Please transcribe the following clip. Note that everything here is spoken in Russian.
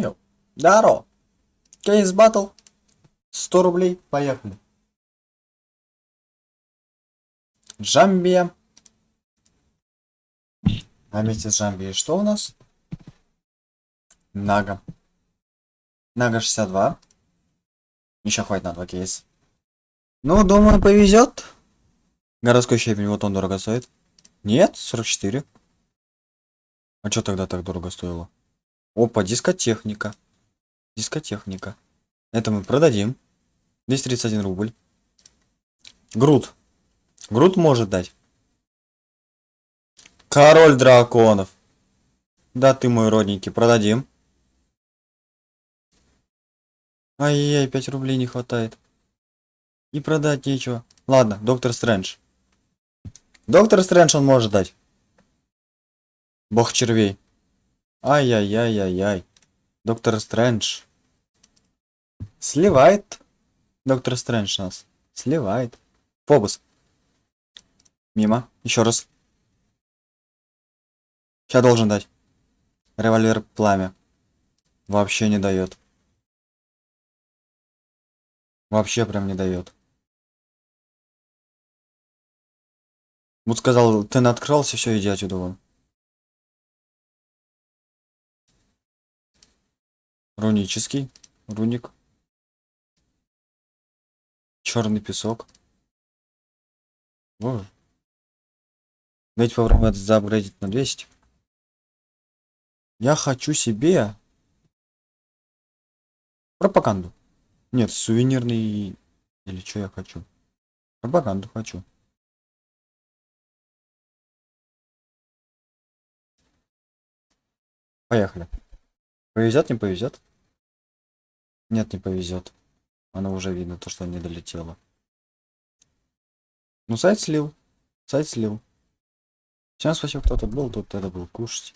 Йо. Даро. Кейс батл. 100 рублей. Поехали. Джамбия. А вместе с Джамбией что у нас? Нага. Нага 62. Еще хватит на два кейс. Ну, думаю, повезет. Городской щебень, вот он дорого стоит. Нет, 44. А что тогда так дорого стоило? Опа, дискотехника. Дискотехника. Это мы продадим. 231 рубль. Груд. Груд может дать. Король драконов. Да ты мой родненький, продадим. Ай-яй, 5 рублей не хватает. И продать нечего. Ладно, доктор Стрэндж. Доктор Стрэндж он может дать. Бог червей. Ай-яй-яй-яй-яй. Доктор Стрэндж. Сливает. Доктор Стрэндж нас. Сливает. Фобус. Мимо. Еще раз. Сейчас должен дать. Револьвер пламя. Вообще не дает. Вообще прям не дает. Вот сказал, ты открылся, все, иди отсюда вон. Рунический. Руник. Черный песок. Боже. Дайте попробовать заапгрейдить на 200. Я хочу себе пропаганду. Нет, сувенирный... Или что я хочу? Пропаганду хочу. Поехали. Повезет, не повезет? Нет, не повезет. Оно уже видно, то, что не долетело. Ну, сайт слил. Сайт слил. Всем спасибо, кто тут был, тут это был кушать.